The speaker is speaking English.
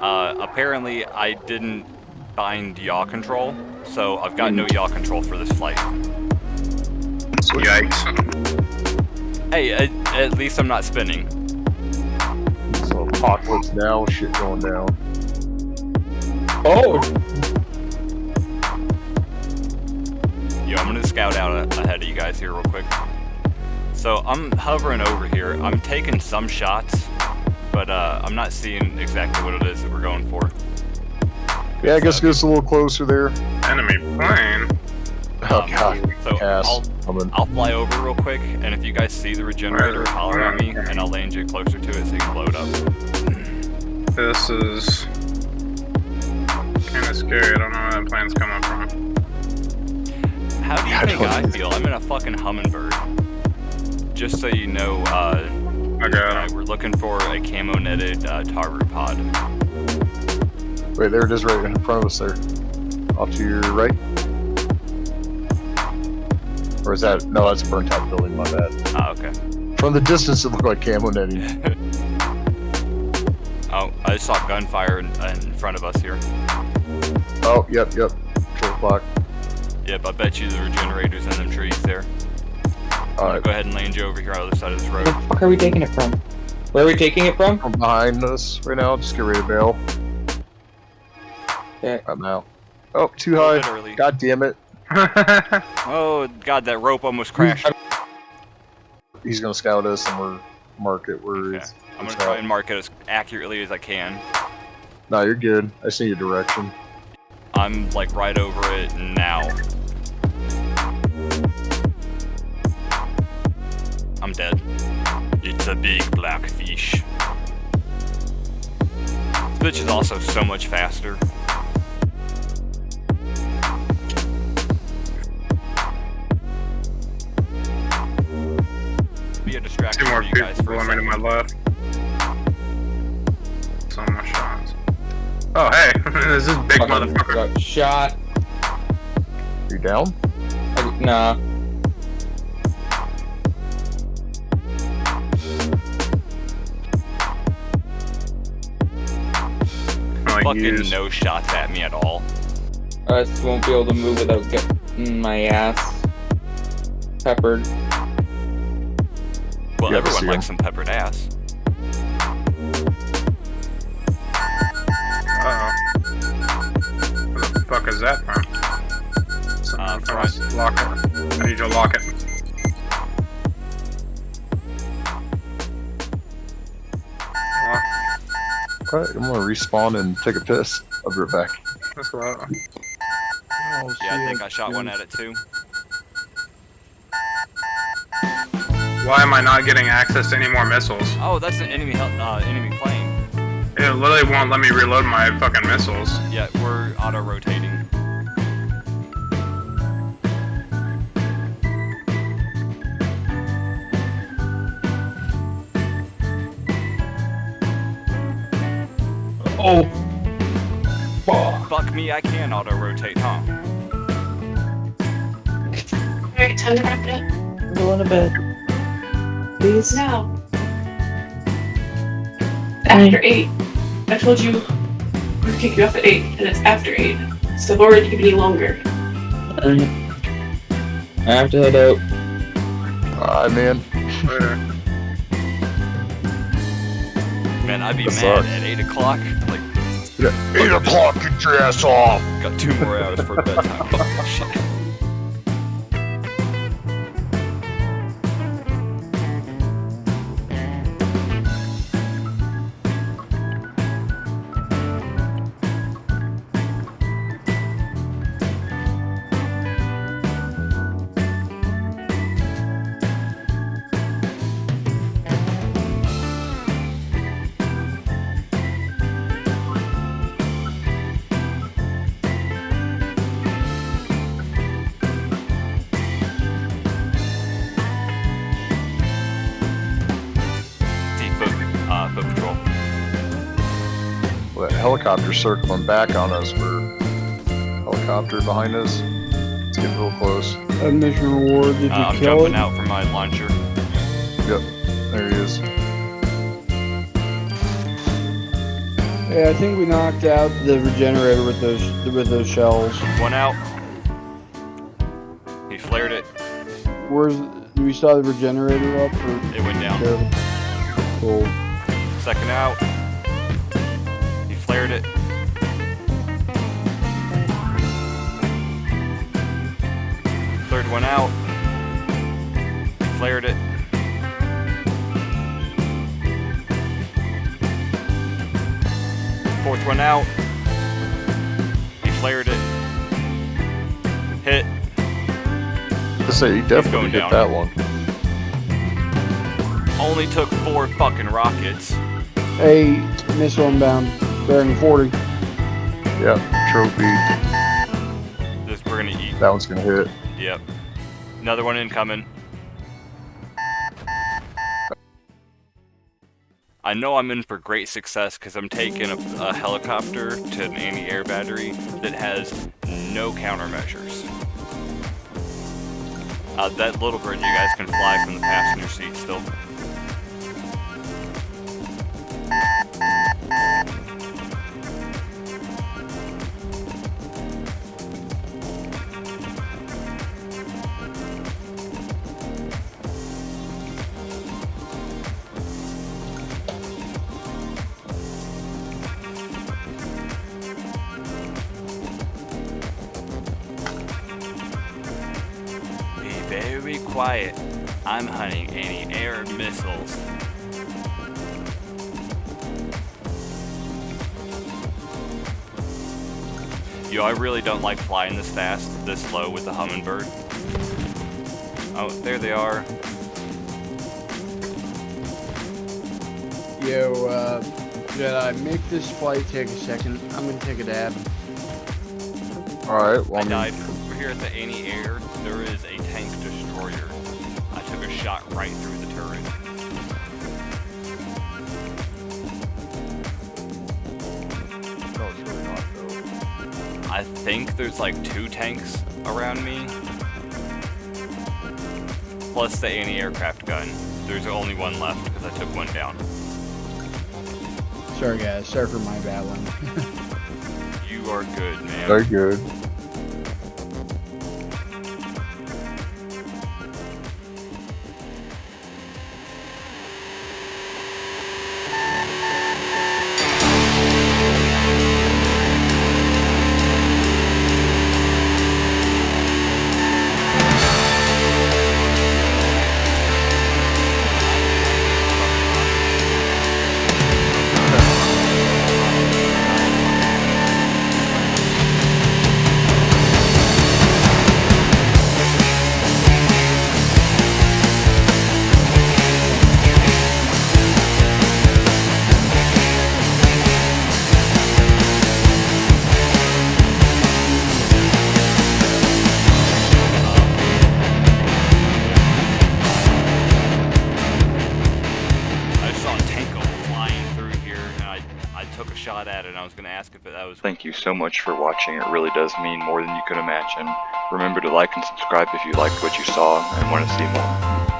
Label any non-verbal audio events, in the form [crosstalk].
Uh, apparently, I didn't bind yaw control, so I've got no yaw control for this flight. Yikes. Hey, at, at least I'm not spinning. So apocalypse now, shit going down. Oh, Yo, I'm gonna scout out ahead of you guys here real quick. So I'm hovering over here. I'm taking some shots, but uh, I'm not seeing exactly what it is that we're going for. Yeah, I guess get us a little closer there. Enemy plane. Oh Um, god, So Cass. I'll coming. I'll fly over real quick, and if you guys see the regenerator, holler at me, and I'll land you closer to it so you can load up. This is kind of scary. I don't know where that plane's coming from. How do you I think I feel? I'm in a fucking hummingbird. Just so you know, uh, I got uh, we're looking for a camo netted uh, tar root pod. Wait, there it is right in front of us there. Off to your right. Or is that, no, that's a burnt out building, my bad. Ah, okay. From the distance, it looked like camo netting. [laughs] Oh, I just saw gunfire in, in front of us here. Oh, yep, yep. Short clock. Yep, I bet you the regenerator's in them trees there. I'll Alright, go ahead and land you over here on the other side of this where road. the fuck are we taking it from? Where are we taking it from? from behind us right now. Just get ready to bail. Okay. Right now. Oh, too high. bit early. God damn it. [laughs] Oh god, that rope almost crashed. He's gonna scout us and we're mark it where Okay. it's. I'm gonna try at. and mark it as accurately as I can. No, you're good. I see your direction. I'm like right over it now. I'm dead. It's a big black fish. This bitch is also so much faster. Be a distraction Two more for you guys people for a to second. my left. So much shots. Oh, hey. [laughs] this is big motherfucker. Got shot. You down? I, nah. Like, Fucking use- no shots at me at all. I just won't be able to move without getting my ass peppered. Well, Yeah, everyone likes some peppered ass. Uh-oh. Where the fuck is that from? Someone Uh, from this locker. I need you to lock it. Alright, I'm gonna respawn and take a piss. I'll be right back. That's what. Oh, Yeah, I think I shot one at it too. Why am I not getting access to any more missiles? Oh, that's an enemy hel- uh, enemy plane. It literally won't let me reload my fucking missiles. Yeah, we're auto Oh! Fuck. Fuck me, I can auto rotate, huh? Alright, time to wrap it up. I'm going to bed. Please? Now. After 8. I told you we would kick you off at 8, and it's after 8. So I've already given you longer. I have to head out. Alright, man. Later. Man, I'd be That mad sucks. at 8 o'clock. Like, Yeah, 8 o'clock, get your ass off! got two more hours for bedtime. Well, that helicopter circling back on us. We're helicopter behind us. Let's get a little close. A mission reward. Did you Uh, I'm kill jumping it? out from my launcher. Yep, there he is. Hey, I think we knocked out the regenerator with those with those shells. One out. He flared it. Where's we saw the regenerator up or It went down. there? Cool. Second out. He flared it. Third one out. Flared it. Fourth one out. He flared it. Hit. I say he definitely going hit down. that one. Only took four fucking rockets. Hey, missile inbound, bearing 40. Yeah, trophy. This we're gonna eat. That one's gonna hit. Yep. Another one incoming. I know I'm in for great success because I'm taking a, a helicopter to an anti-air battery that has no countermeasures. Uh, that little bird, you guys can fly from the passenger seat still. Quiet. I'm hunting anti-air missiles. Yo, I really don't like flying this fast, this low with the hummingbird. Oh, there they are. Yo, uh, Jedi, make this flight take a second. I'm gonna take a dab. Alright, well, I I died. We're here at the anti-air. There is a shot right through the turret. no, it's really not though. I think there's like two tanks around me. Plus the anti-aircraft gun. There's only one left because I took one down. Sorry, guys. Sorry for my bad one. [laughs] You are good, man. Very good. Thank you so much for watching. It really does mean more than you could imagine. Remember to like and subscribe if you liked what you saw and want to see more.